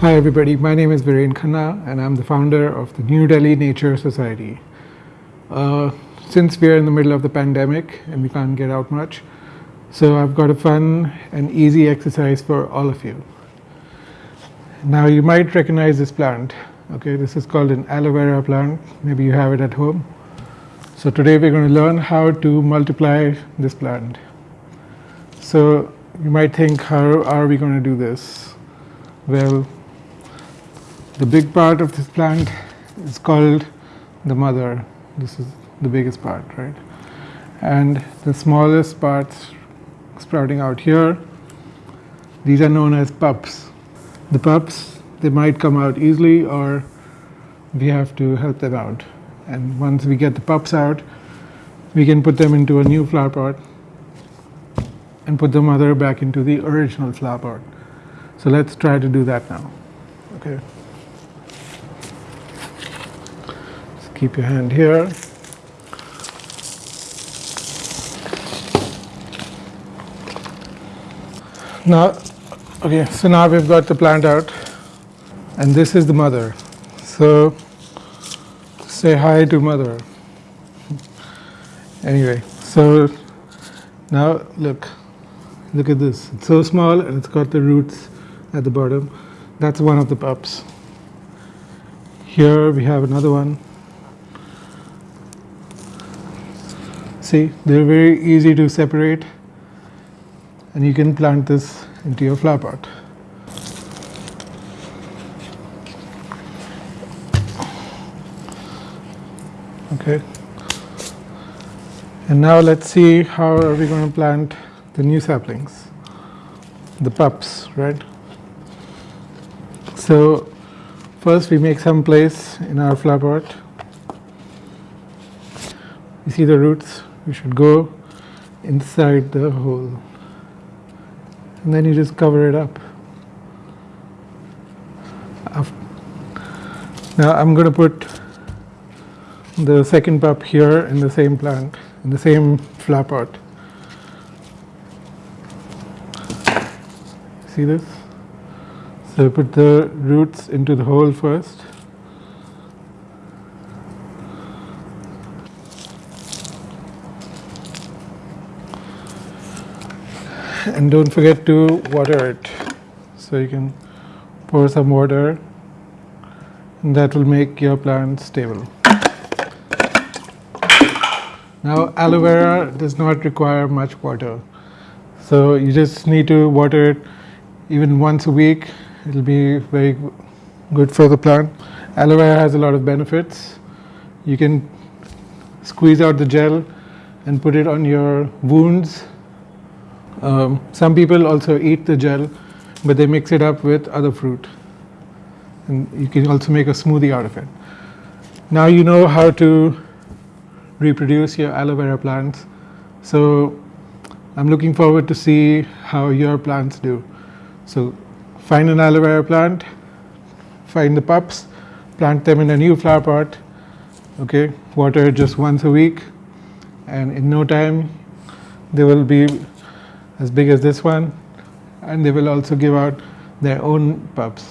Hi everybody, my name is Viren Khanna and I'm the founder of the New Delhi Nature Society. Uh, since we're in the middle of the pandemic and we can't get out much, so I've got a fun and easy exercise for all of you. Now you might recognize this plant. Okay, this is called an aloe vera plant. Maybe you have it at home. So today we're going to learn how to multiply this plant. So you might think, how are we going to do this? Well, the big part of this plant is called the mother. This is the biggest part, right? And the smallest parts sprouting out here, these are known as pups. The pups, they might come out easily or we have to help them out. And once we get the pups out, we can put them into a new flower pot and put the mother back into the original flower pot. So let's try to do that now. Okay. Keep your hand here. Now, okay, so now we've got the plant out and this is the mother. So say hi to mother. Anyway, so now look, look at this. It's so small and it's got the roots at the bottom. That's one of the pups. Here we have another one. See, they're very easy to separate and you can plant this into your flower pot. Okay. And now let's see how are we going to plant the new saplings, the pups, right? So first we make some place in our flower pot. You see the roots you should go inside the hole and then you just cover it up. Now I'm going to put the second pup here in the same plant, in the same flower pot. See this? So put the roots into the hole first. And don't forget to water it. So you can pour some water. And that will make your plant stable. Now aloe vera does not require much water. So you just need to water it even once a week. It will be very good for the plant. Aloe vera has a lot of benefits. You can squeeze out the gel and put it on your wounds um, some people also eat the gel, but they mix it up with other fruit. And you can also make a smoothie out of it. Now you know how to reproduce your aloe vera plants. So I'm looking forward to see how your plants do. So find an aloe vera plant, find the pups, plant them in a new flower pot, okay, water just once a week, and in no time they will be as big as this one and they will also give out their own pups.